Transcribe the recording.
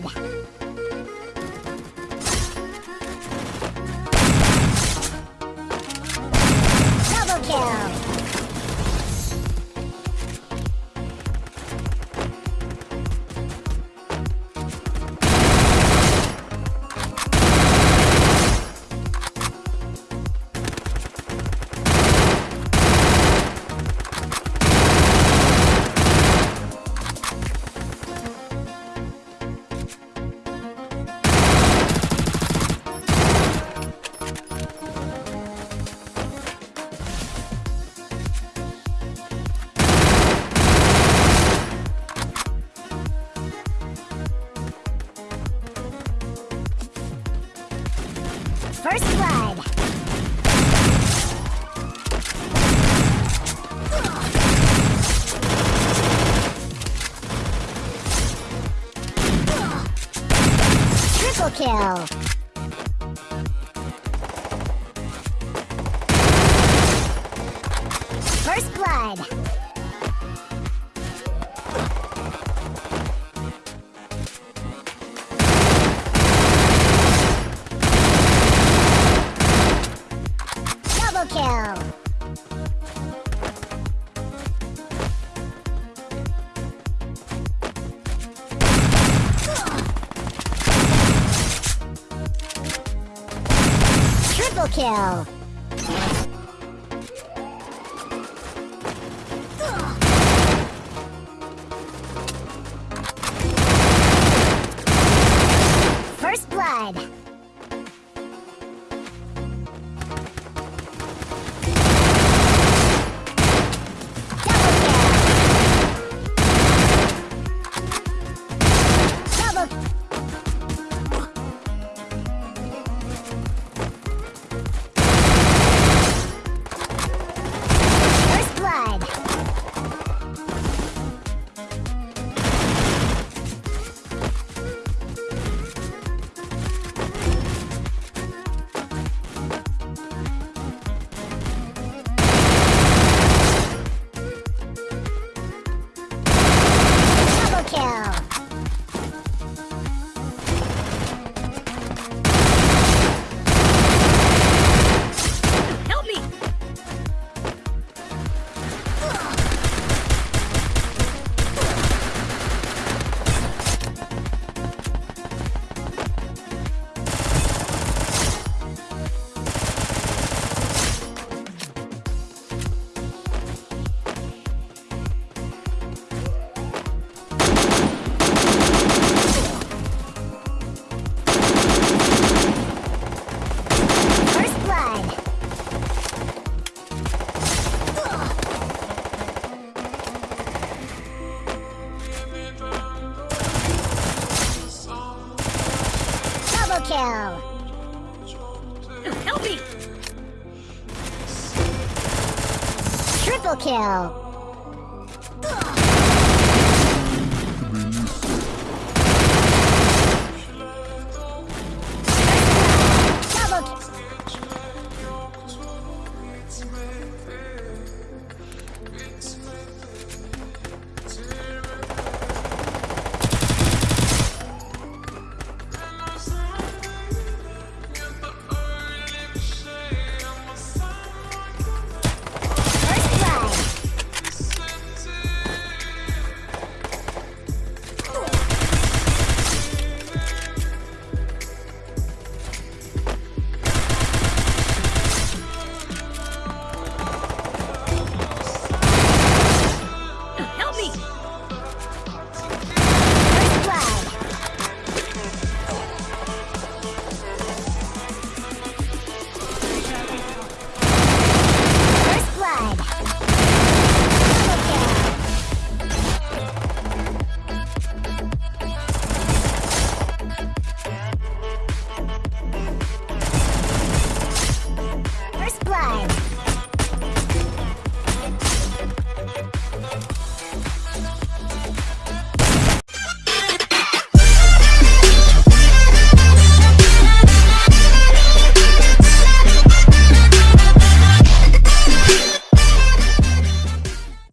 吧？First blood. Triple kill. First blood. Triple kill. kill. Help me! Triple kill. Ugh.